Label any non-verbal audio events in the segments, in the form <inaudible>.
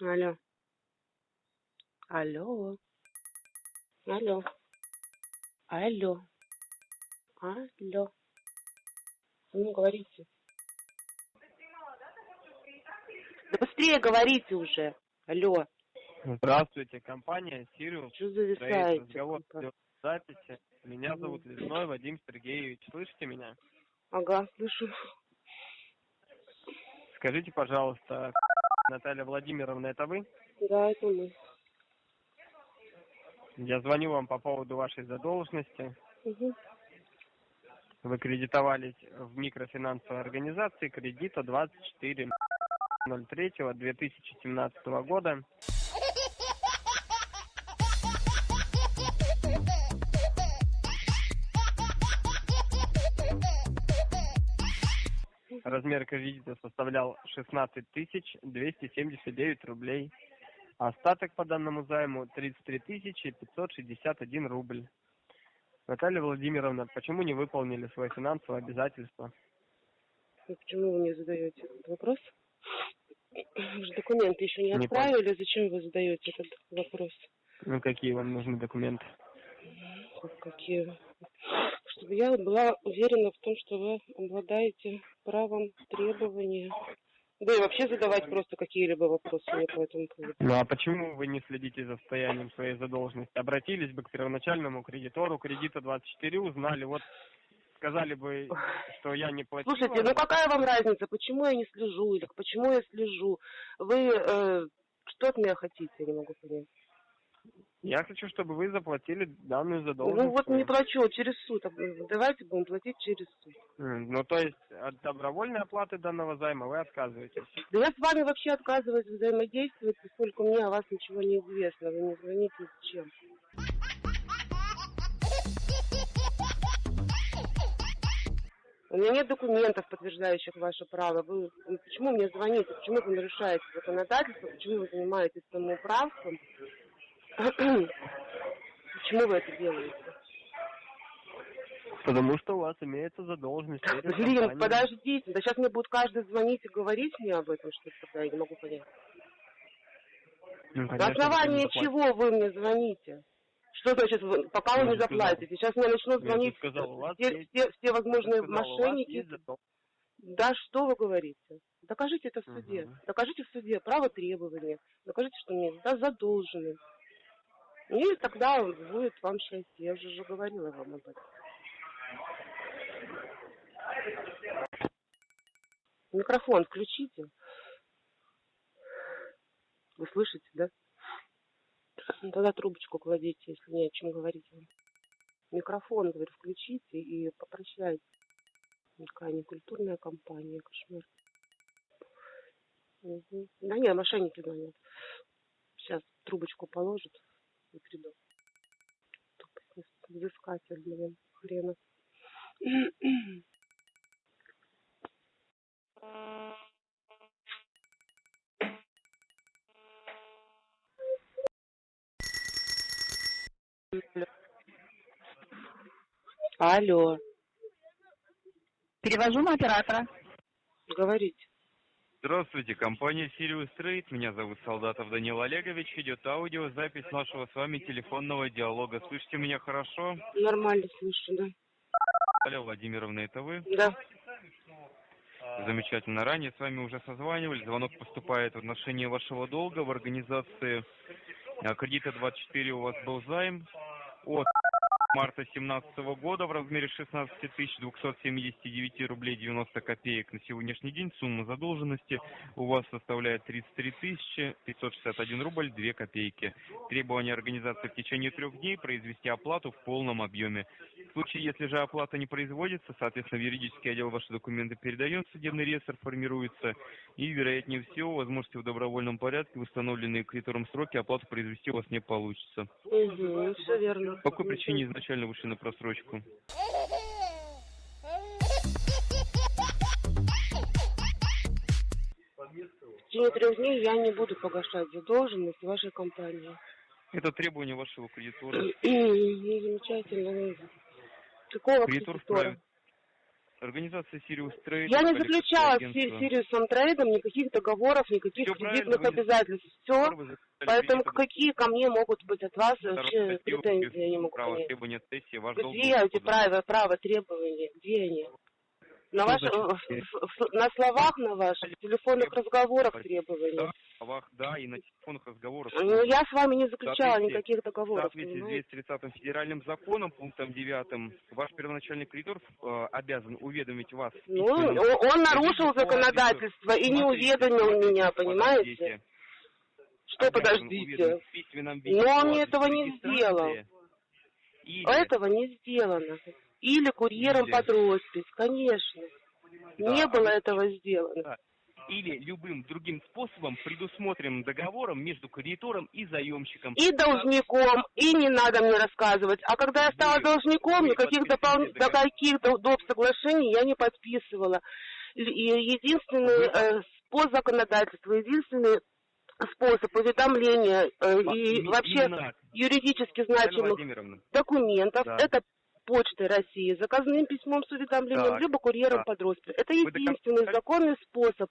Алло. Алло. Алло. Алло. Алло. Ну, говорите. Да быстрее говорите уже. Алло. Здравствуйте, компания Сириус. Что зависаете? Разговор идет в записи. Меня зовут Лесной Вадим Сергеевич. Слышите меня? Ага, слышу. Скажите, пожалуйста, Наталья Владимировна, это вы? Да, это мы. Я звоню вам по поводу вашей задолженности. Угу. Вы кредитовались в микрофинансовой организации кредита 24 03 2017 года. Размер кредита составлял 16 тысяч 279 рублей. Остаток по данному займу 33 тысячи 561 рубль. Наталья Владимировна, почему не выполнили свои финансовые обязательства? И почему вы мне задаете этот вопрос? Вы же документы еще не Не отправили, зачем вы задаете этот вопрос? Ну, какие вам нужны документы? Как Какие? Чтобы я была уверена в том, что вы обладаете правом требования. Да и вообще задавать просто какие-либо вопросы мне по этому поводу. Ну, а почему вы не следите за состоянием своей задолженности? Обратились бы к первоначальному кредитору кредита 24, узнали, вот сказали бы, что я не платил. Слушайте, ну какая вам разница, почему я не слежу или почему я слежу? Вы э, что от меня хотите, я не могу понять. Я хочу, чтобы вы заплатили данную задолженность. Ну вот не плачу, через суд. Давайте будем платить через суд. Ну, то есть от добровольной оплаты данного займа вы отказываетесь. Да я с вами вообще отказываюсь взаимодействовать, поскольку мне о вас ничего не известно. Вы не звоните зачем. У меня нет документов, подтверждающих ваше право. Вы почему мне звоните? Почему вы нарушаете законодательство? Почему вы занимаетесь самоуправством? Почему вы это делаете? Потому что у вас имеется задолженность. Блин, компанией. подождите, да сейчас мне будет каждый звонить и говорить мне об этом, что тогда я не могу понять. Ну, На конечно, основании вы не чего вы мне звоните? Что значит, вы- пока вы Я не же сказал. заплатите? Сейчас мне начнут звонить сказал, вас все, есть- все, все возможные сказал, мошенники. задолженность. Да что вы говорите? Докажите это в суде. Мгм. Докажите в суде право требования. Докажите, что мне да, задолжены. И тогда будет вам счастье. Я уже же говорила вам об этом. Микрофон включите. Вы слышите, да? Ну, Тогда трубочку кладите, если не о чем говорить. Микрофон, говорю, включите и попрощайтесь. Какая некультурная компания, кошмар. Мгм. Да не, мошенники звонят. Сейчас трубочку положат и приду. Тупость, взыскатель, блин, хрена. Алло, Перевожу на оператора. говорите. Здравствуйте, компания Sirius Trade. Меня зовут Солдатов Данил Олегович. Идет аудиозапись нашего с вами телефонного диалога. Слышите меня хорошо? Нормально слышу, да. Алло, Владимировна, это вы? Да. Замечательно. Ранее с вами уже созванивались. Звонок поступает в отношении вашего долга в организации а, кредита 24 у вас был займ от марта 2017 года в размере 16 279 рублей 90 копеек. На сегодняшний день сумма задолженности у вас составляет 33 561 рубль 2 копейки. Требование организации в течение трех дней произвести оплату в полном объеме. В случае, если же оплата не производится, соответственно, в юридический отдел ваши документы передает, судебный реестр формируется, и, вероятнее всего, возможности в добровольном порядке в установленные кредитором сроки оплату произвести у вас не получится. Угу, все верно. По какой причине изначально вышли на просрочку? В течение трех дней я не буду погашать задолженность вашей компании. Это требование вашего кредитора. Замечательно. Какого Кредитор. Организация Sirius Trade. Я не заключала с. Сириусом трейдом никаких договоров, никаких правильно, кредитных обязательств. Все. Поэтому какие ко мне могут быть от вас Второе, вообще претензии, я не могу Право понять. требования цессии, ваш долг Где эти права, права требования? Где они? На, Что ваших, значит в- в- на словах на ваших, в телефонных разговорах требования. Да, в словах, да, и на телефонных разговорах. Ну, я с вами не заключала никаких В договоров, соответствии с понимаете? 230 федеральным законом, пунктом 9, ваш первоначальный кредитор э, обязан уведомить вас. в Ну, он он нарушил законодательство и не уведомил меня, понимаете? Что подождите? в Но он мне этого не сделал. Или, Этого не сделано. Или курьером Или- под роспись, конечно. Да, Не а было вы- этого сделано. или любым другим способом, предусмотренным договором между кредитором и заемщиком. И должником, и не надо мне рассказывать. А когда я стала Вы- должником, вы никаких договор. каких-то доп. соглашений я не подписывала. Единственный э, по законодательству, единственный способ уведомления э, и им- вообще так, юридически значимых документов, Да. это почтой России, заказным письмом с уведомлением, Так, либо курьером так. под роспись. Это единственный законный способ,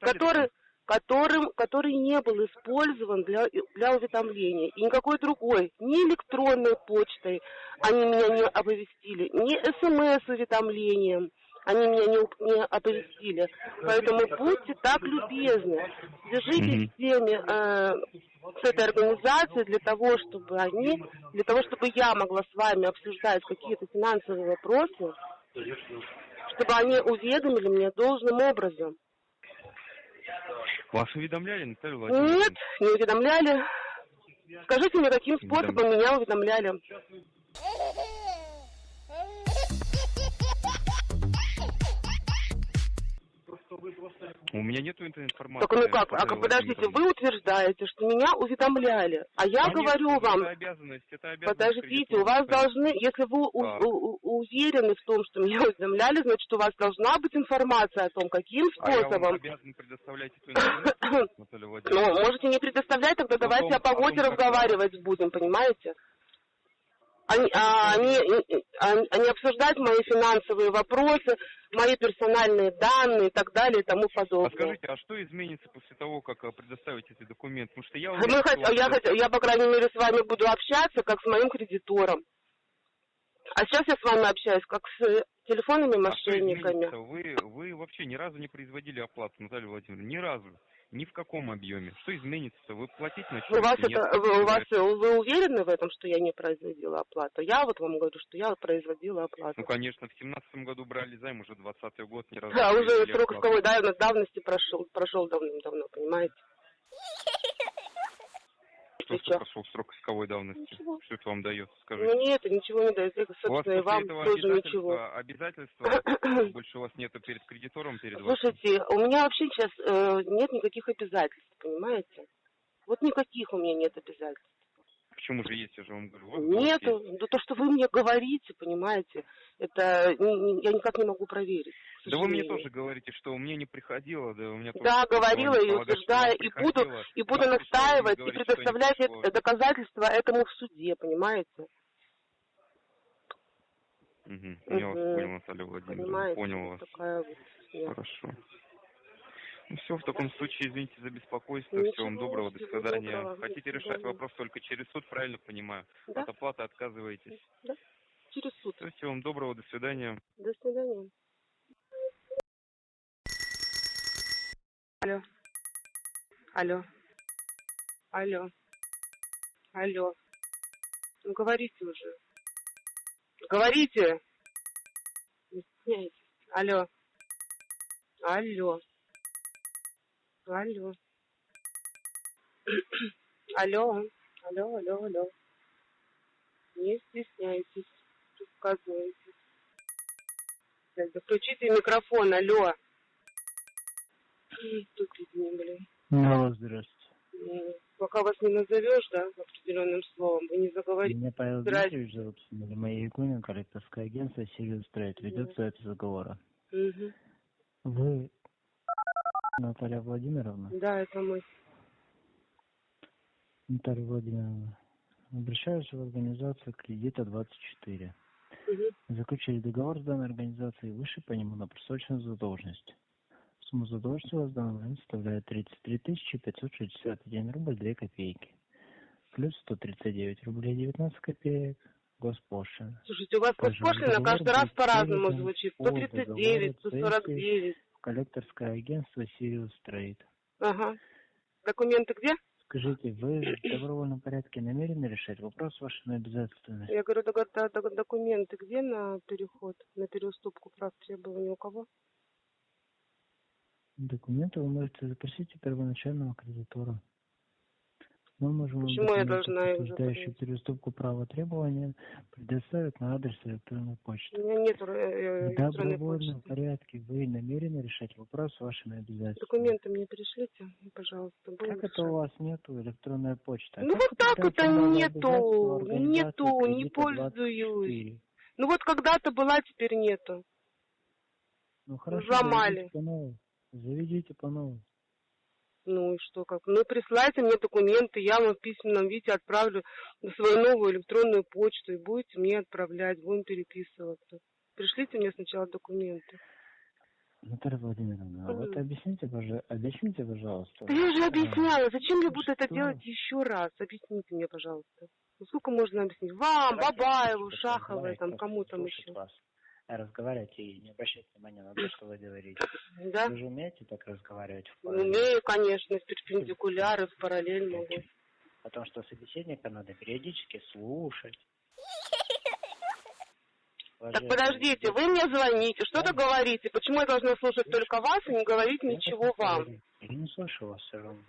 который, которым, который не был использован для, для уведомления. И никакой другой, ни электронной почтой они меня не оповестили, ни смс-уведомлением они меня не, не оповестили. Поэтому будьте так любезны, свяжитесь с теми, э, с этой организацией для того, чтобы они, для того, чтобы я могла с вами обсуждать какие-то финансовые вопросы, чтобы они уведомили меня должным образом. Вас уведомляли, Наталья Владимировна? Нет, не уведомляли. Скажите мне, каким способом меня уведомляли? У меня нету этой информации. Так ну как, а как, подождите, вы утверждаете, что меня уведомляли, а я Конечно, говорю это вам, обязанность, это обязанность подождите, у вас должны, если вы у- Да. у- у- уверены в том, что меня уведомляли, значит, у вас должна быть информация о том, каким А я вам способом. обязан предоставлять эту информацию, <coughs> Ну, можете не предоставлять, тогда О том- давайте о о том, погоде как- разговаривать будем, понимаете? Они, а, они, а, а не обсуждать мои финансовые вопросы, мои персональные данные и так далее и тому А подобное. скажите, а что изменится после того, как э, предоставите эти документы? Потому что я Мы хот- я, хот- я, по крайней мере, с вами буду общаться, как с моим кредитором. А сейчас я с вами общаюсь, как с телефонными А мошенниками. изменится? Вы, вы вообще ни разу не производили оплату, Наталья Владимировна, ни разу. Ни в каком объеме. Что изменится? Вы платить начнете? У вас нет? это, вы, у вас, вы уверены в этом, что я не производила оплату? Я вот вам говорю, что я производила оплату. Ну, конечно, в семнадцатом году брали займ, уже двадцатый год, ни разу Да, не уже срок оплату. исковой давности прошел, прошел давным-давно, понимаете? <laughs> Что, чё? прошел срок исковой давности? Ничего. Что это вам дает, скажите? Мне это ничего не дает, это, собственно, и вам тоже ничего. обязательства, <clears throat> больше у вас нету перед кредитором, перед вашим? Слушайте, у меня вообще сейчас э, нет никаких обязательств, понимаете? Вот никаких у меня нет обязательств. Почему же есть, я же вам говорю. вот вас есть. Да то, что вы мне говорите, понимаете, это я никак не могу проверить. Да вы мне тоже говорите, что мне не приходило, да у меня тоже Да, говорила и утверждаю, и буду, и буду пришло, настаивать, и предоставлять доказательства этому в суде, понимаете? Мгм. Я вас Мгм. понял, Наталья Владимировна, Понимаете? понял вас. Такая вот. Хорошо. Ну все, в таком случае, извините за беспокойство. Ничего, Всего вам доброго, до свидания. доброго, до Хотите решать свидания. вопрос только через суд, правильно понимаю? Да, От оплаты отказываетесь. через суд. Всего вам доброго, до свидания. До свидания. Алло. Алло. Алло. Алло. Ну говорите уже. Говорите. Не стесняйтесь. Алло. Алло. Алло. Алло. Алло, алло, алло. Не стесняйтесь. Рассказывайте. Так, да включите микрофон, алло. М, Тупизни, блин. Алло, здравствуйте. Пока вас не назовешь, да, определенным словом, вы не заговорите. Меня Павел. Дмитриевич зовут, фамилия моя Якунин, коллекторское агентство Сириус Трейд. Ведется запись разговора. Мгм. Вы Наталья Владимировна? Да, это мы. Наталья Владимировна, обращаюсь в организацию кредита 24. Мгм. Заключили договор с данной организацией выше по нему на просроченную задолженность. Сумма задолженности у вас в данный момент составляет 33 561 рубль 2 копейки. Плюс 139 рублей 19 копеек госпошлина. Слушайте, у вас госпошлина каждый раз по-разному звучит. по 139, договору 149. Коллекторское агентство Sirius Trade. Ага. Документы где? Скажите, вы в добровольном порядке намерены решать вопрос вашими обязательствами? Я говорю, док- док- док- документы где на переход, на переуступку прав требований у кого? Документы вы можете запросить у первоначального кредитора. Мы можем Почему я должна их запросить? переуступку права требования, предоставить на адрес электронной У почты. меня нет э, э, В электронной почты. порядке вы намерены решать вопрос с вашими обязательствами. Документы мне пришлите, пожалуйста. Как это решать. у вас нету электронной почты? А Ну как вот так это нету, нету, не пользуюсь. 24? Ну вот когда-то была, теперь нету. Ну хорошо, Взломали. заведите по новой. Заведите по новой. Ну и что, как? Ну присылайте мне документы, я вам в письменном виде отправлю на свою новую электронную почту и будете мне отправлять, будем переписываться. Пришлите мне сначала документы. Наталья Владимировна, а вот объясните, объясните, пожалуйста. Да я уже объясняла, зачем я буду это делать еще раз? Объясните мне, пожалуйста. Ну, сколько можно объяснить? Вам, Бабаеву, Шаховой, там, кому там еще. Вас. Разговаривать и не обращать внимания на то, что вы говорите. Да? Вы же умеете так разговаривать в? Умею, конечно, в перпендикуляры, в параллель могу. Потому что собеседника надо периодически слушать. Так подождите, вы мне звоните, что-то говорите. Почему я должна слушать только вас и не говорить ничего вам? Я не слышу вас все равно.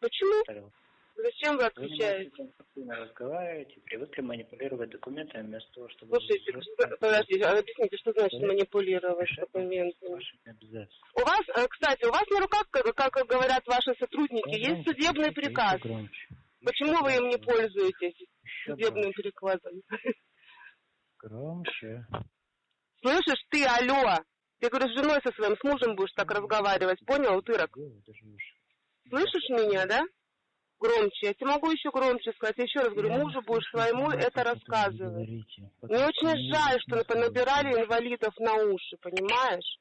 Почему? Зачем вы Вы не отключаете? разговаривать и привыкли манипулировать документами вместо того, чтобы Слушайте, что- подождите, а объясните, что значит манипулировать документами? У вас, э, кстати, у вас на руках, как, говорят ваши сотрудники, Громче есть судебный приказ. громче. Почему вы им не пользуетесь Еще судебным громче. приказом? Громче. Слышишь, ты, алло, ты, говорю, с женой со своим, с мужем будешь так разговаривать, понял, утырок? Вы? Слышишь меня, да? Громче. Я тебе могу еще громче сказать. Я еще раз говорю, мужу будешь своему это рассказывать. Мне очень жаль, что говорить. инвалидов на уши, понимаешь?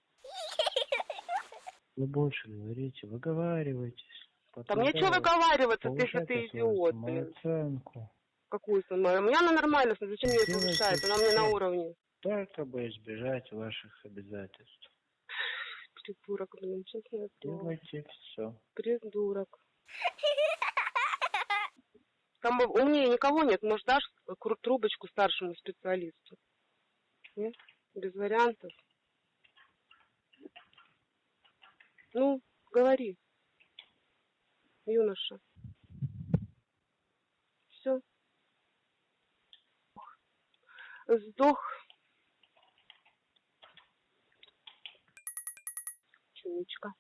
Вы больше говорите, выговаривайтесь. Там мне что выговариваться, ты, если ты идиот, блин. Самооценку. Какую самую? У меня она нормально, зачем мне это мешает? Она мне на уровне. Только бы избежать ваших обязательств. Придурок, блин, честное слово. Делайте все. Придурок. Там умнее никого нет. Может, дашь трубочку старшему специалисту? Нет? Без вариантов? Ну, говори. Юноша. Все. Сдох. Чумичка.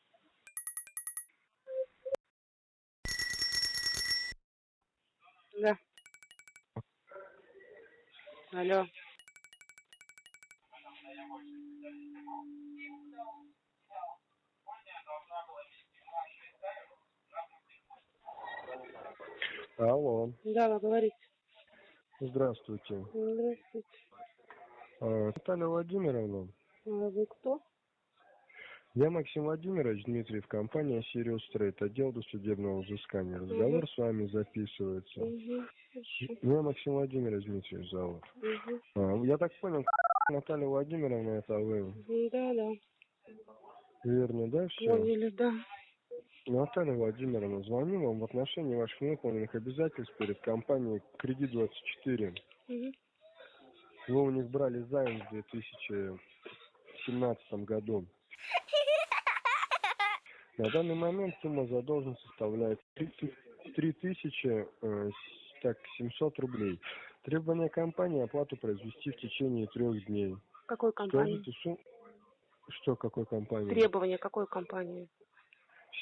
Алло. Алло, Да, вы говорите. здравствуйте. Здравствуйте. А, Наталья Владимировна, А Вы кто? я Максим Владимирович Дмитриев, компания Sirius Trade, отдел досудебного взыскания. Разговор с вами записывается. Угу. Хорошо. Меня Максим Владимирович Дмитриев зовут. Угу. Я так понял, <laughs> Наталья Владимировна, это вы. Да, да. Верно, да, все? Поняли, да. Наталья Владимировна, звоню вам в отношении ваших выполненных обязательств перед компанией Кредит24. Угу. Вы у них брали займ в 2017 году. На данный момент сумма задолженности составляет 3 тысячи э, с- так, 700 рублей. Требование компании оплату произвести в течение трех дней. Какой компании? Сум- Что, какой компании? Требования какой компании?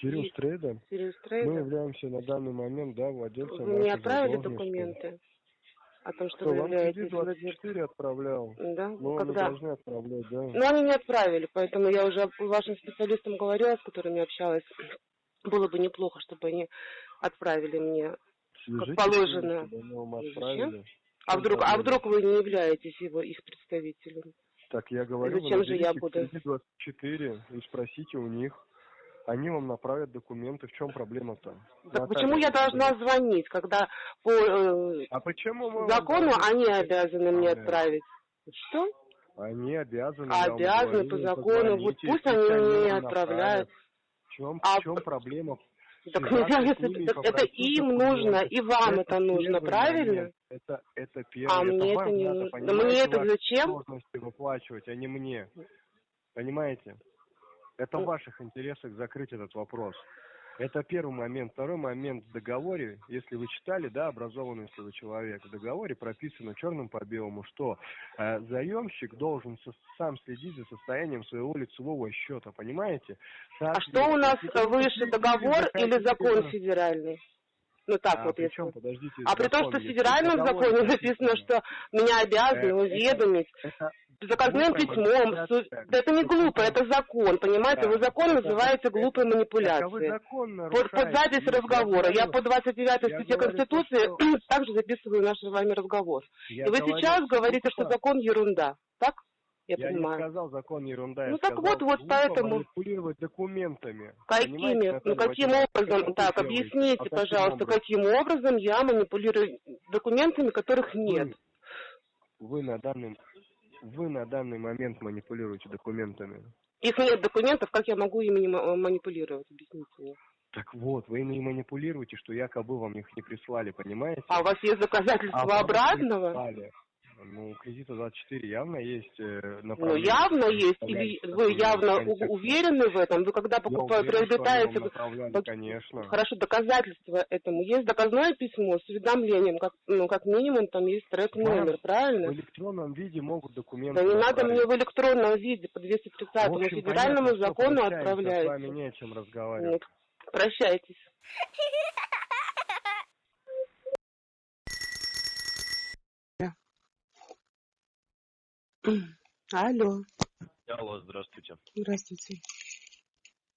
Сириус Трейда. Сириус Мы Трейдер? являемся на данный момент, да, владельцем Вы вашей отправили документы о том, что Что, вы являетесь владельцем? 24 отправлял? Да? Ну, вы Когда? должны отправлять, да. Ну, они не отправили, поэтому я уже вашим специалистам говорила, с которыми общалась. Было бы неплохо, чтобы они отправили мне как положено. Зачем? А чем вдруг, а проблема? вдруг вы не являетесь его, их представителем? Так я говорю, зачем вы же я буду? кредит 24 и спросите у них. Они вам направят документы. В чем проблема-то? Так почему я должна звонить, когда по э, А почему закону они обязаны мне отправить? Что? Они обязаны. Обязаны говорю, по закону. Вот пусть они мне отправляют. В чем, А в чем проблема? Так, Связаться мне с ними и кажется, это попросить им нужно, и вам это нужно, первый правильно? момент. Это, это первый. А это мне это не нужно. Мне это зачем? сложности выплачивать, а не мне. Понимаете? Это в Ну. ваших интересах закрыть этот вопрос. Это первый момент. Второй момент в договоре, если вы читали, да, образованный если вы человек, в договоре прописано черным по белому, что э, заемщик должен со- сам следить за состоянием своего лицевого счета, понимаете? А что у нас выше, договор или закон федеральный? Ну так А вот, если... чем, подождите, А при том, закон что в федеральном законе написано, что меня обязаны Э, уведомить это заказным письмом. су- Да это не глупо, это закон, понимаете? Да. Вы закон называете глупой а манипуляцией. Под, под запись разговора. Я по 29 я статье Конституции что- <clears throat> также записываю наш с вами разговор. я И вы говорю, сейчас говорите, что закон ерунда. Так? Я, Я не понимаю. сказал закон ерунда, Ну так вот, вот поэтому- манипулировать документами. Какими? Ну каким образом? Так, делаете? объясните, А каким пожалуйста, образом? каким образом я манипулирую документами, которых нет. Вы, вы на данный вы на данный момент манипулируете документами. Их нет документов, как я могу ими ма- манипулировать? Объясните мне. Так вот, вы ими манипулируете, что якобы вам их не прислали, понимаете? А у вас есть доказательства А обратного? прислали. Ну, у кредита 24 явно есть э, Ну, направление. явно есть. Или вы явно уверены в этом? Вы когда покупаете, приобретаете... конечно. Хорошо, доказательства этому. Есть доказное письмо с уведомлением, как, ну, как минимум там есть трек номер, В правильно? электронном виде могут документы Да не надо мне в электронном виде по 230 В общем, федеральному понятно, что закону прощаемся, С вами не о чем разговаривать. Прощайтесь. <laughs> Алло, Алло, здравствуйте. здравствуйте.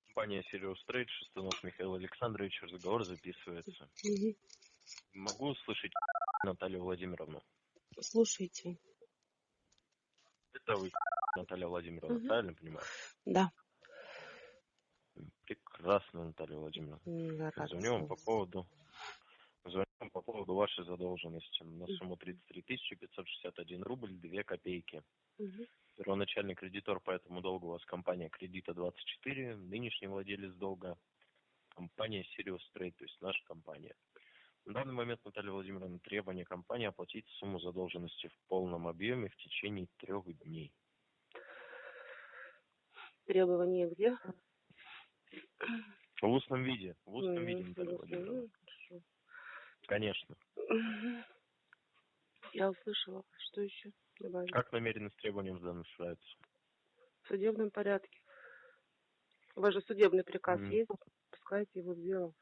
Компания Sirius Trade, Шестунов Михаил Александрович, разговор записывается. Мгм. Могу услышать Наталью Владимировну? Слушайте. Это вы, Наталья Владимировна, Мгм. правильно понимаю? Да. Прекрасно, Наталья Владимировна. Рада Звоню вам по поводу по поводу вашей задолженности на сумму 33 561 рубль 2 копейки. Мгм. Первоначальный кредитор по этому долгу у вас компания Кредита 24, нынешний владелец долга компания Sirius Trade, то есть наша компания. На данный момент, Наталья Владимировна, требование компании оплатить сумму задолженности в полном объеме в течение трех дней. Требования где? В устном виде. В устном М, виде, Наталья Владимировна. Ну. Конечно. <laughs> Я услышала. Что еще добавить? Как намерены с требованием справиться? В судебном порядке. У вас же судебный приказ Мгм. есть? Пускайте его в дело.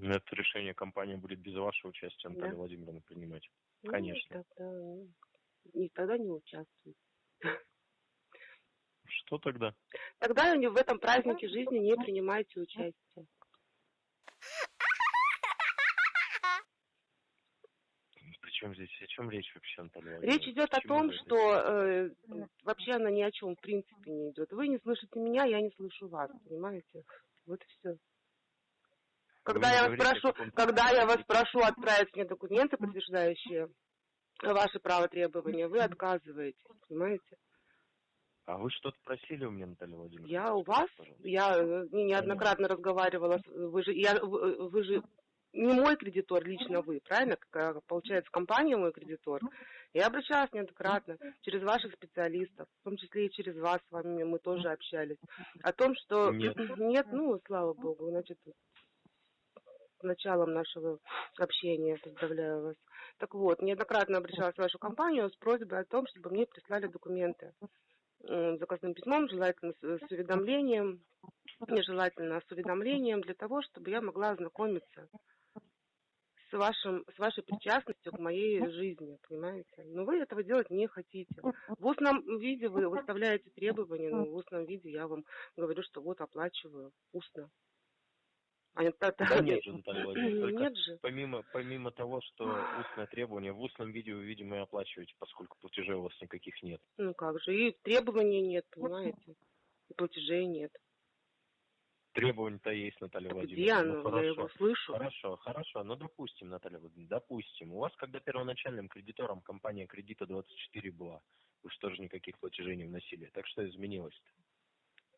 Это решение компания будет без вашего участия, Наталья Да. Владимировна, принимать. Ну, Конечно. Тогда, ну, не, тогда не участвуйте. Что тогда? Тогда в этом празднике жизни не принимайте участие. Причем здесь о чем речь вообще, Наталья Речь идет о том, что э, вообще она ни о чем в принципе не идет. Вы не слышите меня, я не слышу вас, понимаете? Вот и все. Когда не я вас говорите прошу, когда я вас прошу отправить мне документы, подтверждающие ваши права требования, вы отказываетесь, понимаете? А вы что-то просили у меня, Наталья Владимировна? Я у вас, Пожалуйста. я э, не- неоднократно разговаривала, вы же, я, вы, вы же не мой кредитор, лично вы, правильно? Как, получается, компания мой кредитор. Я обращалась неоднократно через ваших специалистов, в том числе и через вас с вами мы тоже общались, о том, что Нет. <clears throat> нет, ну, слава богу, значит, с началом нашего общения, поздравляю вас. Так вот, неоднократно обращалась в вашу компанию с просьбой о том, чтобы мне прислали документы заказным письмом, желательно с, с уведомлением, нежелательно с уведомлением, для того, чтобы я могла ознакомиться с, вашим, с вашей причастностью к моей жизни, понимаете? Но вы этого делать не хотите. В устном виде вы выставляете требования, но в устном виде я вам говорю, что вот оплачиваю устно. А это, Да нет же, Наталья Владимировна, Нет же. помимо, помимо того, что устное требование, в устном виде вы, видимо, и оплачиваете, поскольку платежей у вас никаких нет. Ну как же, и требований нет, понимаете? И платежей нет. Требования-то есть, Наталья Владимировна. где Ну, оно? Я хорошо. его слышу. Хорошо, хорошо. Ну, допустим, Наталья Владимировна, допустим. У вас, когда первоначальным кредитором компания кредита 24 была, вы что же никаких платежей не вносили. Так что изменилось-то?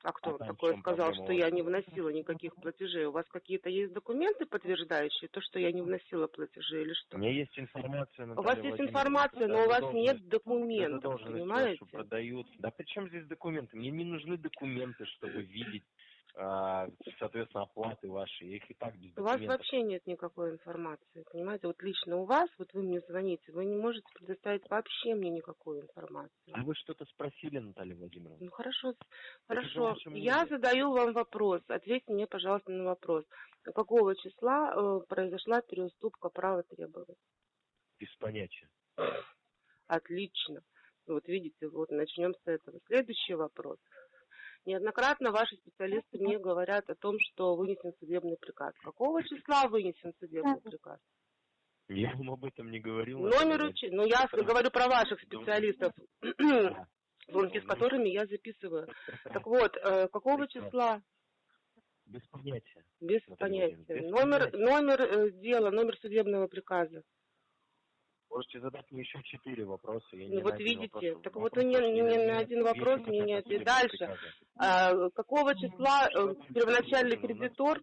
А кто А там такое сказал, что у я не вносила никаких платежей? У вас какие-то есть документы, подтверждающие то, что я не вносила платежи или У что? меня есть информация, У Наталья вас есть информация, но у вас нет документов, понимаете? вашу продают. Да при чем здесь документы? Мне не нужны документы, чтобы видеть, соответственно, оплаты ваши. Я их и так без У вас вообще нет никакой информации, понимаете? Вот лично у вас, вот вы мне звоните, вы не можете предоставить вообще мне никакую информацию. А вы что-то спросили, Наталья Владимировна? Ну хорошо, Это хорошо. Я задаю вам вопрос. Ответьте мне, пожалуйста, на вопрос. Какого числа э, произошла переуступка права требовать? Без понятия. Отлично. Вот видите, вот начнем с этого. Следующий вопрос. Неоднократно ваши специалисты мне говорят о том, что вынесен судебный приказ. Какого числа вынесен судебный приказ? Я вам об этом не говорил. Наталья Номер учи- Ну, я говорю про ваших специалистов, звонки <clears throat> с Ну, которыми я записываю. <laughs> Так вот, э, какого числа? Без понятия. Без понятия. Без Номер, понятия. номер э, дела, номер судебного приказа. Можете задать мне еще четыре вопроса. Я Ну, вот видите, вопрос- так вопрос вот вы ни- не ни на один вопрос мне не ответили. Дальше. А, какого числа э, Что-то первоначальный кредитор?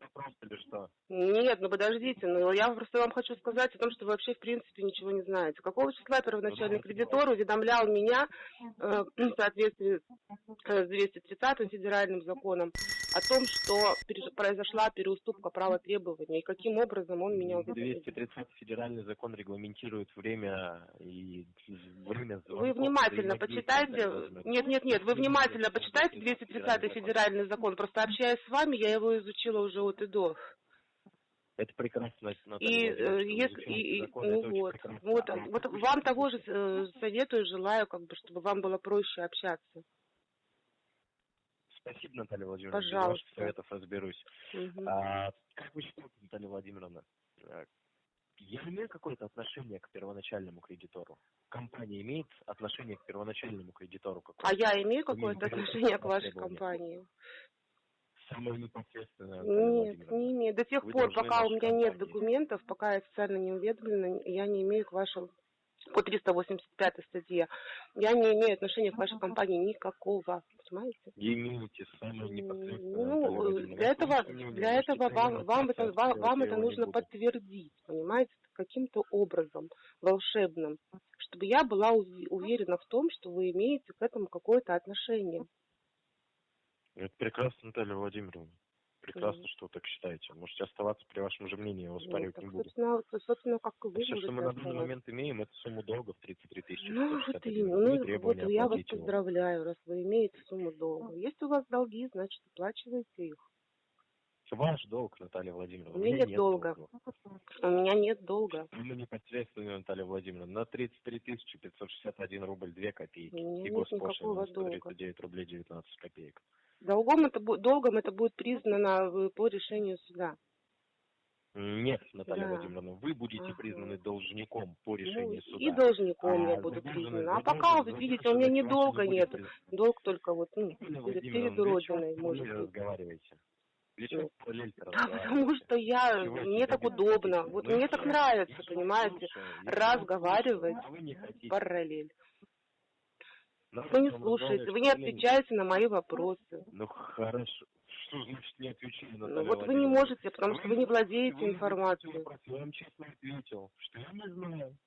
Нет, ну подождите, ну я просто вам хочу сказать о том, что вы вообще в принципе ничего не знаете. Какого числа первоначальный Ну, кредитор уведомлял меня э, <clears throat> в соответствии э, с 230 федеральным законом о том, что произошла переуступка права требования и каким образом он меня уведомил. 230 федеральный закон регламентирует время и время Вы звонков внимательно и взаимодействия, почитайте. Нет, нет, нет, вы внимательно почитайте 230 федеральный закон. Просто общаясь с вами, я его изучила уже от и до. Это прекрасно, Наталья И, э, вы если, и, и- ну вот, вот, А вот вы вам того же э, советую, желаю, как бы, чтобы вам было проще общаться. Спасибо, Наталья Владимировна. Пожалуйста. ваших советов разберусь. Мгм. А, как вы считаете, Наталья Владимировна, э, я имею какое-то отношение к первоначальному кредитору? Компания имеет отношение к первоначальному кредитору? А я имею какое-то отношение к вашей компании? Самое непосредственное, Нет, не имею. До тех Вы пор, пока у меня нет компании. документов, пока я официально не уведомлена, я не имею к вашему по 385 статье, я не имею отношения к вашей компании никакого, понимаете? Имеете самое непосредственное, Ну, Владимировна. для этого, для этого вам, вам это, вам, вам это нужно подтвердить, понимаете, каким-то образом волшебным, чтобы я была ув- уверена в том, что вы имеете к этому какое-то отношение. Это прекрасно, Наталья Владимировна. Прекрасно, что вы так считаете. Можете оставаться при вашем же мнении, я его Ну, так, не буду. собственно, собственно, как и вы Все, что мы на данный момент имеем, это сумму долга в 33 тысячи. Ну, вот 161 именно. рубль, Ну, вот я вас его. поздравляю, раз вы имеете сумму долга. Если у вас долги, значит, оплачивайте их. Ваш долг, Наталья Владимировна. У меня нет долга. У меня нет долга. Мы непосредственно, Наталья Владимировна, на 33 тысячи 561 рубль 2 копейки. И нет госпошлина на долга. 139 рублей 19 копеек. Долгом это, долгом это будет признано э, по решению суда. Нет, Наталья Да. Владимировна, вы будете Ага. признаны должником по Ну, решению суда. и должником я А буду задолженность- признана. А пока, вот видите, у меня ни ваша долга не будет нет. признана. Долг только вот, ну, перед, Родиной, вы может быть. разговариваете? Ну, параллельно Да, разговариваете? потому что я, Чего мне так удобно. Вот Ну, мне так нравится, понимаете, разговаривать а параллель. Вы не слушаете, вы не отвечаете на мои вопросы. Ну хорошо. Что значит не отвечаю, Ну, Наталья вот вы не можете, потому что вы не владеете информацией. Я вам честно ответил, что я не знаю.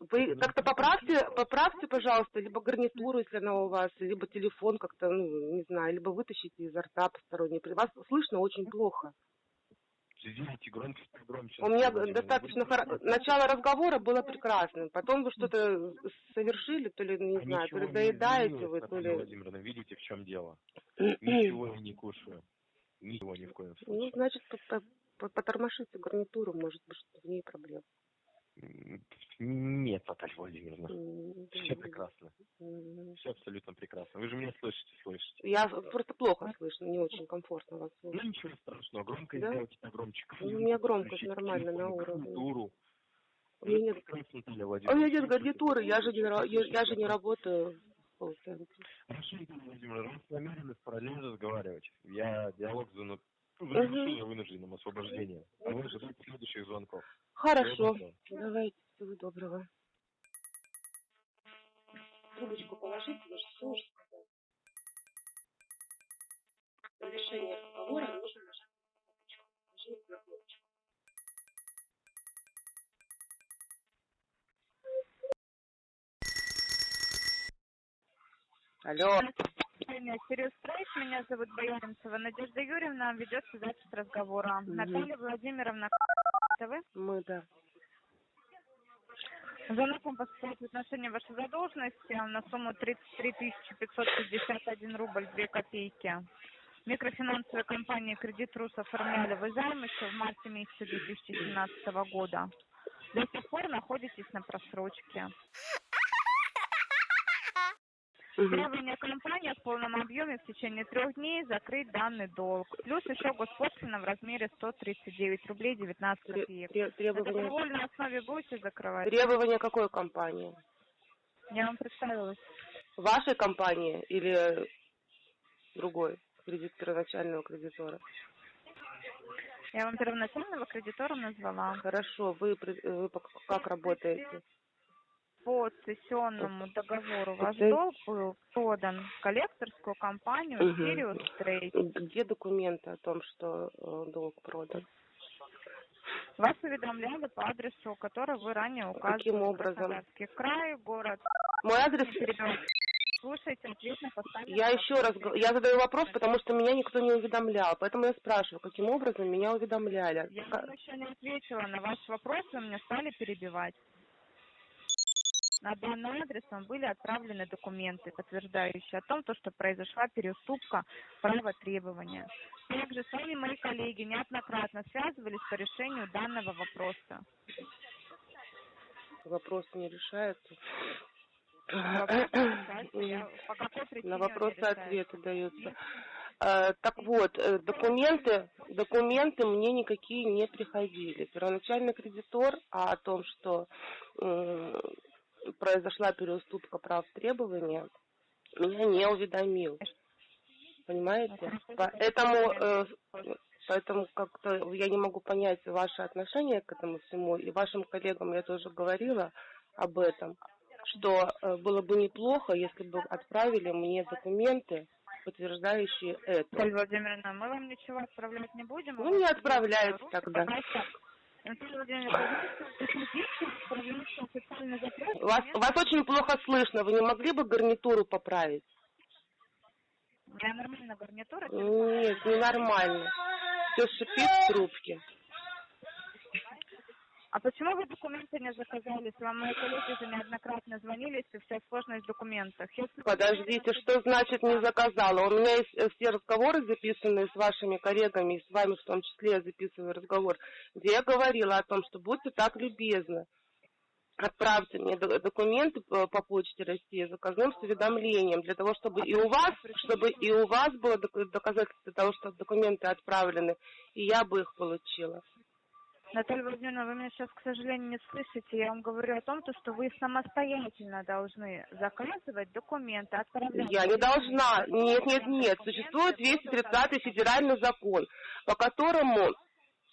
Вы как-то поправьте, поправьте, пожалуйста, либо гарнитуру, если она у вас, либо телефон как-то, ну, не знаю, либо вытащите изо рта посторонний. При вас слышно очень плохо. Сделайте громче, громче. У меня достаточно хоро- начало разговора было прекрасным, потом вы что-то совершили, то ли, не А знаю, то ли доедаете вы, то ли... Владимировна, видите, в чем дело? <clears throat> Ничего я не кушаю. Ничего ни в коем Ну, случае. значит, по- по- потормошите гарнитуру, может быть, в ней проблема. Нет, Наталья Владимировна. Все прекрасно. Все абсолютно прекрасно. Вы же меня слышите, слышите. Я просто плохо слышно, не очень комфортно вас Ну слушать. ничего страшного. Громко Да? сделайте погромче. Ну, у меня громкость нормально, на уровне. гарнитуру. У меня нет, а у меня нет гарнитуры, я же не, я, я же не работаю в. Хорошо, Наталья Владимировна, мы намерены параллельно разговаривать. Я диалог завершу за вынужденным освобождением. А вы ожидаете следующих звонков. Хорошо, давайте, всего доброго. Трубочку положите, вы же все уже сказали. Завершение разговора нужно нажать на кнопочку. Нажмите на кнопочку. Алло. Меня Сириус Прайс, меня зовут Бояринцева Надежда Юрьевна, ведется запись разговора. Мгм. Наталья Владимировна, вы? Мы, да. Звонок вам поступает в отношении вашей задолженности на сумму 33 551 рубль 2 копейки. Микрофинансовая компания «Кредит Рус» оформляли вы займ еще в марте месяце 2017 года. До сих пор находитесь на просрочке. Требование компании в полном объеме в течение трех дней закрыть данный долг. Плюс еще госпошлина в размере 139 рублей 19 Тре- копеек. тре- На основе будете закрывать? требования какой компании? Я вам представилась. Вашей компании или другой кредит первоначального кредитора? Я вам первоначального кредитора назвала. Хорошо, вы, при- вы как работаете? По цессионному договору ваш Цесс- долг был продан в коллекторскую компанию Мгм. Sirius Trade. Где документы о том, что э, долг продан? Вас уведомляли по адресу, который вы ранее указывали. Каким образом? Край, город. Мой адрес... Слушайте, на поставленный Я еще раз, я задаю вопрос, потому что меня никто не уведомлял, поэтому я спрашиваю, каким образом меня уведомляли? Я вам еще не ответила на ваш вопрос, вы меня стали перебивать. На данный адрес вам были отправлены документы, подтверждающие о том, то, что произошла переуступка права требования. Также с вами мои коллеги неоднократно связывались по решению данного вопроса. Вопрос не решается. Вопрос причине На вопросы ответы даются. Э, Так вот, э, документы, документы мне никакие не приходили. Первоначальный кредитор а о том, что произошла переуступка прав требования, меня не уведомил. Понимаете? Поэтому, э, поэтому как-то я не могу понять ваше отношение к этому всему. И вашим коллегам я тоже говорила об этом, что э, было бы неплохо, если бы отправили мне документы, подтверждающие это. Наталья Владимировна, мы вам ничего отправлять не будем. Ну, У вас не отправляйте тогда. Вас, вас очень плохо слышно. Вы не могли бы гарнитуру поправить? Я нормально гарнитура. Нет, ненормально. Все шипит в трубке. А почему вы документы не заказали? Вам мои коллеги же неоднократно звонили, если вся сложность в документах. Если Подождите, что значит не заказала? У меня есть э, все разговоры записанные с вашими коллегами, и с вами в том числе я записываю разговор, где я говорила о том, что будьте так любезны. Отправьте мне до- документы по, по почте России заказным с уведомлением, для того, чтобы и у вас, чтобы и у вас было док- доказательство того, что документы отправлены, и я бы их получила. Наталья Владимировна, вы меня сейчас, к сожалению, не слышите. Я вам говорю о том, то, что вы самостоятельно должны заказывать документы, отправлять. Я не должна. Нет, нет, нет. Существует 230 федеральный закон, по которому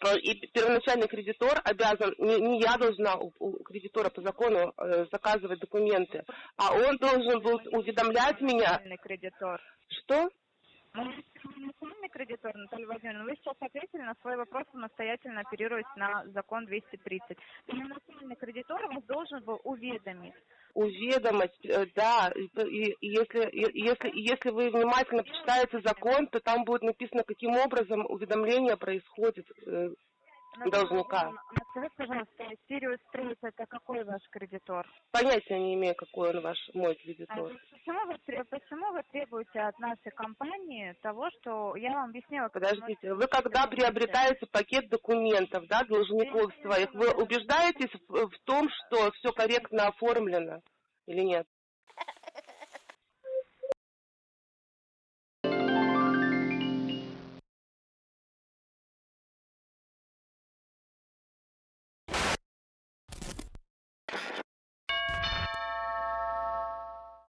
э, и первоначальный кредитор обязан, не, не я должна у, у кредитора по закону э, заказывать документы, а он должен был уведомлять меня. Кредитор. Что? Кредитор, Наталья Владимировна, вы сейчас ответили на свой вопрос самостоятельно оперируясь на закон 230. Первоначальный кредитор вас должен был уведомить. Уведомость, э, да, и, если, если, если вы внимательно почитаете закон, то там будет написано, каким образом уведомление происходит э, Должника. А скажите, пожалуйста, Сириус Трейд это какой ваш кредитор? Понятия не имею, какой он ваш, мой А кредитор. Почему вы, почему вы требуете от нашей компании того, что я вам объяснила? Подождите, вы когда приобретаете пакет документов, да, должников своих, вы убеждаетесь в, в том, что все корректно оформлено или нет?